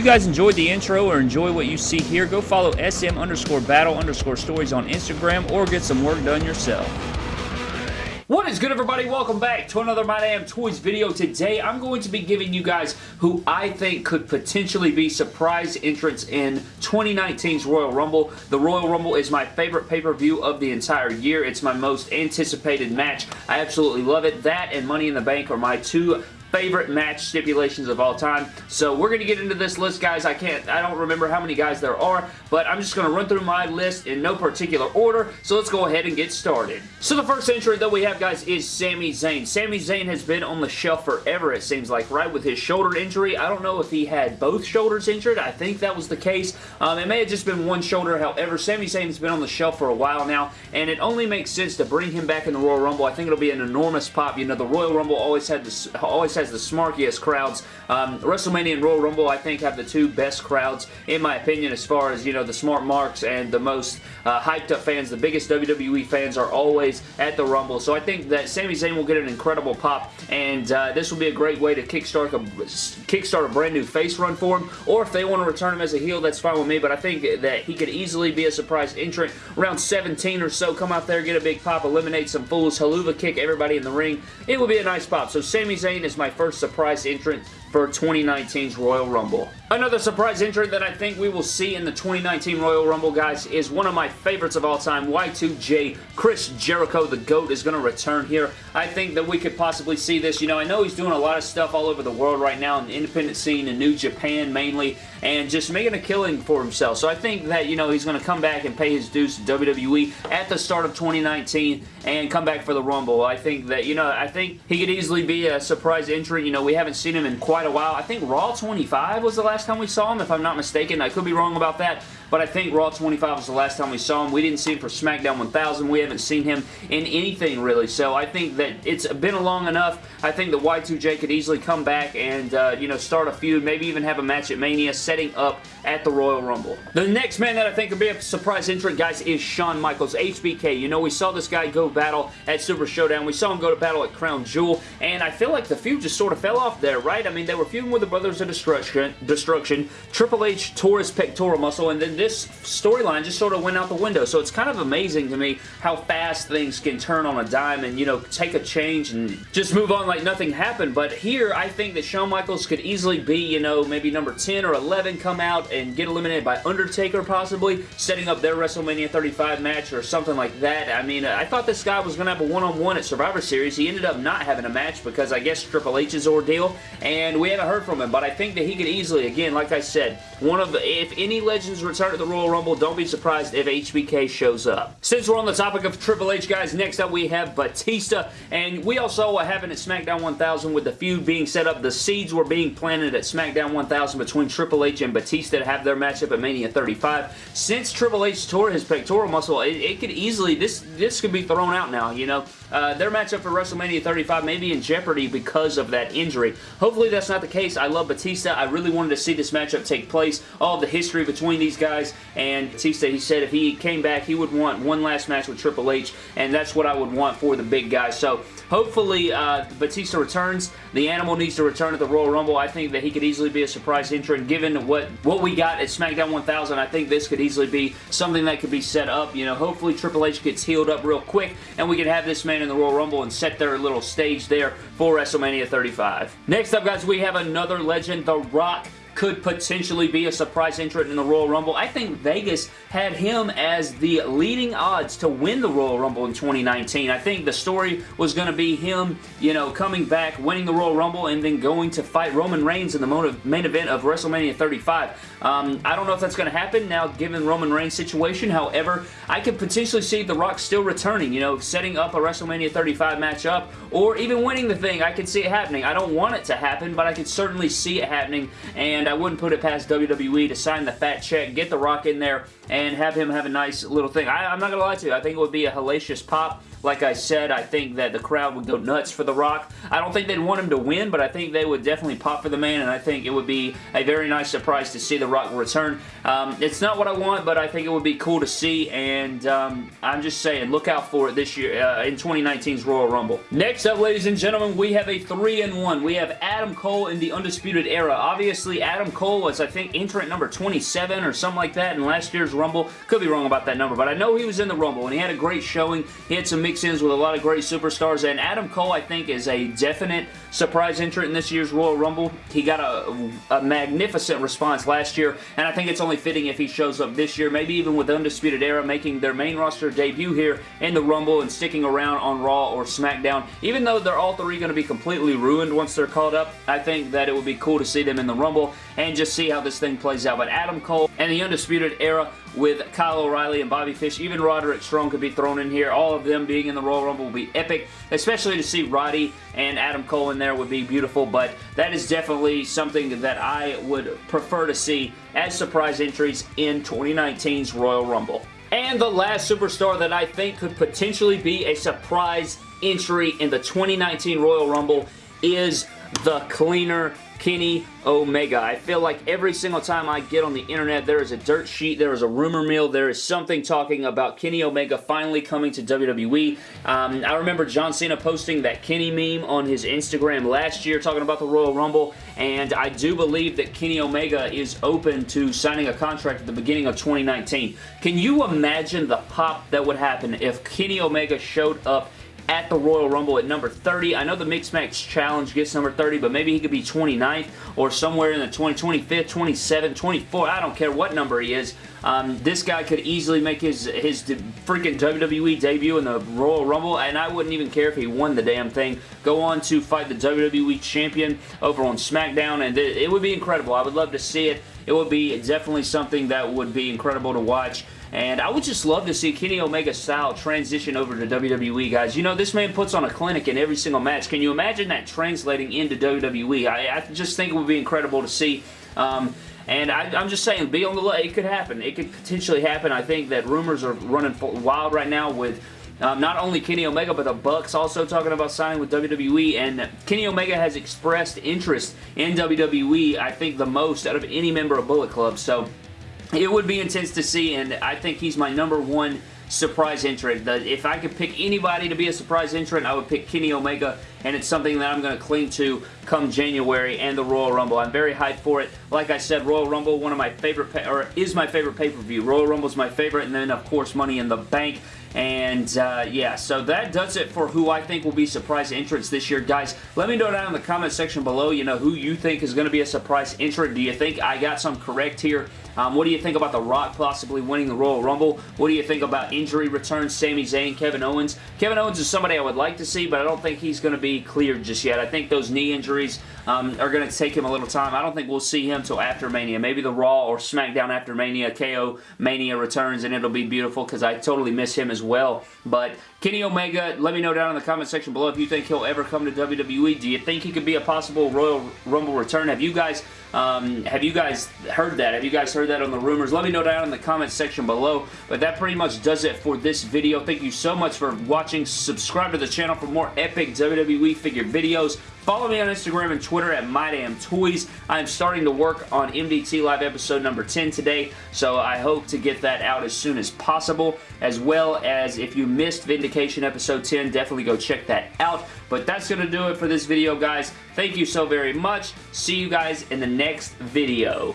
You guys enjoyed the intro or enjoy what you see here, go follow SM underscore battle underscore stories on Instagram or get some work done yourself. What is good everybody? Welcome back to another My Damn Toys video. Today I'm going to be giving you guys who I think could potentially be surprise entrants in 2019's Royal Rumble. The Royal Rumble is my favorite pay-per-view of the entire year. It's my most anticipated match. I absolutely love it. That and Money in the Bank are my two favorite match stipulations of all time. So we're going to get into this list, guys. I can't, I don't remember how many guys there are, but I'm just going to run through my list in no particular order. So let's go ahead and get started. So the first entry that we have, guys, is Sami Zayn. Sami Zayn has been on the shelf forever, it seems like, right? With his shoulder injury. I don't know if he had both shoulders injured. I think that was the case. Um, it may have just been one shoulder. However, Sami Zayn's been on the shelf for a while now, and it only makes sense to bring him back in the Royal Rumble. I think it'll be an enormous pop. You know, the Royal Rumble always had this, always has the smarkiest crowds. Um, WrestleMania and Royal Rumble, I think, have the two best crowds, in my opinion, as far as, you know, the smart marks and the most uh, hyped up fans. The biggest WWE fans are always at the Rumble. So I think that Sami Zayn will get an incredible pop, and uh, this will be a great way to kickstart a, kickstart a brand new face run for him. Or if they want to return him as a heel, that's fine with me, but I think that he could easily be a surprise entrant. Around 17 or so, come out there, get a big pop, eliminate some fools, Helluva kick everybody in the ring. It will be a nice pop. So Sami Zayn is my first surprise entrant for 2019's Royal Rumble. Another surprise entrant that I think we will see in the 2019 Royal Rumble, guys, is one of my favorites of all time, Y2J. Chris Jericho, the GOAT, is going to return here. I think that we could possibly see this. You know, I know he's doing a lot of stuff all over the world right now in the independent scene in New Japan mainly, and just making a killing for himself. So I think that, you know, he's going to come back and pay his dues to WWE at the start of 2019 and come back for the Rumble. I think that, you know, I think he could easily be a surprise entrant. You know, we haven't seen him in quite a while. I think Raw 25 was the last time we saw him, if I'm not mistaken. I could be wrong about that, but I think Raw 25 was the last time we saw him. We didn't see him for SmackDown 1000. We haven't seen him in anything, really, so I think that it's been long enough. I think that Y2J could easily come back and, uh, you know, start a feud, maybe even have a match at Mania, setting up at the Royal Rumble. The next man that I think could be a surprise entrant, guys, is Shawn Michaels, HBK. You know, we saw this guy go battle at Super Showdown. We saw him go to battle at Crown Jewel, and I feel like the feud just sort of fell off there, right? I mean, they were feuding with the Brothers of Destruction. Destruction. Triple H tore his pectoral muscle, and then this storyline just sort of went out the window. So it's kind of amazing to me how fast things can turn on a dime and, you know, take a change and just move on like nothing happened. But here, I think that Shawn Michaels could easily be, you know, maybe number 10 or 11 come out and get eliminated by Undertaker possibly, setting up their WrestleMania 35 match or something like that. I mean, I thought this guy was going to have a one-on-one -on -one at Survivor Series. He ended up not having a match because I guess Triple H's ordeal, and we haven't heard from him, but I think that he could easily, again, like I said, one of if any legends return to the Royal Rumble, don't be surprised if HBK shows up. Since we're on the topic of Triple H, guys, next up we have Batista, and we also what happened at SmackDown 1000 with the feud being set up. The seeds were being planted at SmackDown 1000 between Triple H and Batista to have their matchup at Mania 35. Since Triple H tore his pectoral muscle, it, it could easily, this, this could be thrown out now, you know. Uh, their matchup for WrestleMania 35 may be in jeopardy because of that injury. Hopefully that's not the case. I love Batista. I really wanted to see this matchup take place. All the history between these guys, and Batista, he said if he came back, he would want one last match with Triple H, and that's what I would want for the big guy. So hopefully uh, Batista returns. The Animal needs to return at the Royal Rumble. I think that he could easily be a surprise entrant given what, what we got at SmackDown 1000. I think this could easily be something that could be set up. You know, hopefully Triple H gets healed up real quick and we can have this man in the Royal Rumble and set their little stage there for WrestleMania 35. Next up, guys, we have another legend, The Rock could potentially be a surprise entrant in the Royal Rumble. I think Vegas had him as the leading odds to win the Royal Rumble in 2019. I think the story was going to be him, you know, coming back, winning the Royal Rumble, and then going to fight Roman Reigns in the main event of WrestleMania 35. Um, I don't know if that's going to happen now, given Roman Reigns' situation. However, I could potentially see The Rock still returning, you know, setting up a WrestleMania 35 matchup, or even winning the thing. I could see it happening. I don't want it to happen, but I could certainly see it happening, and I wouldn't put it past WWE to sign the fat check, get The Rock in there, and have him have a nice little thing. I, am not going to lie to you. I think it would be a hellacious pop. Like I said, I think that the crowd would go nuts for The Rock. I don't think they'd want him to win, but I think they would definitely pop for the man, and I think it would be a very nice surprise to see The Rock return. Um, it's not what I want, but I think it would be cool to see, and um, I'm just saying, look out for it this year uh, in 2019's Royal Rumble. Next up, ladies and gentlemen, we have a 3-in-1. We have Adam Cole in the Undisputed Era. Obviously, Adam Cole was, I think, entrant number 27 or something like that in last year's Rumble. Could be wrong about that number, but I know he was in the Rumble, and he had a great showing. He had some mix-ins with a lot of great superstars, and Adam Cole, I think, is a definite surprise entrant in this year's Royal Rumble. He got a, a magnificent response last year, and I think it's only fitting if he shows up this year, maybe even with Undisputed Era making their main roster debut here in the Rumble and sticking around on Raw or SmackDown. Even though they're all three going to be completely ruined once they're called up, I think that it would be cool to see them in the Rumble and just see how this thing plays out. But Adam Cole and the Undisputed Era with Kyle O'Reilly and Bobby Fish, even Roderick Strong could be thrown in here. All of them being in the Royal Rumble will be epic, especially to see Roddy and Adam Cole in there would be beautiful, but that is definitely something that I would prefer to see as surprise entries in 2019's Royal Rumble. And the last superstar that I think could potentially be a surprise entry in the 2019 Royal Rumble is the cleaner Kenny Omega. I feel like every single time I get on the internet, there is a dirt sheet, there is a rumor mill, there is something talking about Kenny Omega finally coming to WWE. Um, I remember John Cena posting that Kenny meme on his Instagram last year talking about the Royal Rumble, and I do believe that Kenny Omega is open to signing a contract at the beginning of 2019. Can you imagine the pop that would happen if Kenny Omega showed up at the Royal Rumble at number 30. I know the Mixed Match Challenge gets number 30, but maybe he could be 29th or somewhere in the 20, 25th, 27th, 24th. I don't care what number he is. Um, this guy could easily make his, his freaking WWE debut in the Royal Rumble, and I wouldn't even care if he won the damn thing. Go on to fight the WWE Champion over on SmackDown, and it, it would be incredible. I would love to see it. It would be definitely something that would be incredible to watch. And I would just love to see Kenny Omega style transition over to WWE, guys. You know, this man puts on a clinic in every single match. Can you imagine that translating into WWE? I, I just think it would be incredible to see. Um, and I, am just saying, be on the look. It could happen. It could potentially happen. I think that rumors are running wild right now with um, not only Kenny Omega, but the Bucks also talking about signing with WWE, and Kenny Omega has expressed interest in WWE, I think the most out of any member of Bullet Club, so it would be intense to see, and I think he's my number one surprise entrant. If I could pick anybody to be a surprise entrant, I would pick Kenny Omega, and it's something that I'm going to cling to come January and the Royal Rumble. I'm very hyped for it. Like I said, Royal Rumble, one of my favorite, or is my favorite pay-per-view. Royal Rumble is my favorite, and then, of course, Money in the Bank. And, uh, yeah, so that does it for who I think will be surprise entrants this year. Guys, let me know down in the comment section below, you know, who you think is going to be a surprise entrant. Do you think I got some correct here? Um, what do you think about The Rock possibly winning the Royal Rumble? What do you think about injury returns, Sami Zayn, Kevin Owens? Kevin Owens is somebody I would like to see, but I don't think he's going to be cleared just yet. I think those knee injuries um, are going to take him a little time. I don't think we'll see him till after Mania. Maybe the Raw or SmackDown after Mania, KO Mania returns, and it'll be beautiful because I totally miss him as well. But Kenny Omega, let me know down in the comment section below if you think he'll ever come to WWE. Do you think he could be a possible Royal Rumble return? Have you guys um, have you guys heard that? Have you guys heard that on the rumors? Let me know down in the comment section below. But that pretty much does it for this video. Thank you so much for watching. Subscribe to the channel for more epic WWE figure videos. Follow me on Instagram and Twitter at MyDamnToys. I am starting to work on MDT Live episode number 10 today, so I hope to get that out as soon as possible, as well as if you missed Vindication episode 10, definitely go check that out. But that's going to do it for this video, guys. Thank you so very much. See you guys in the next video.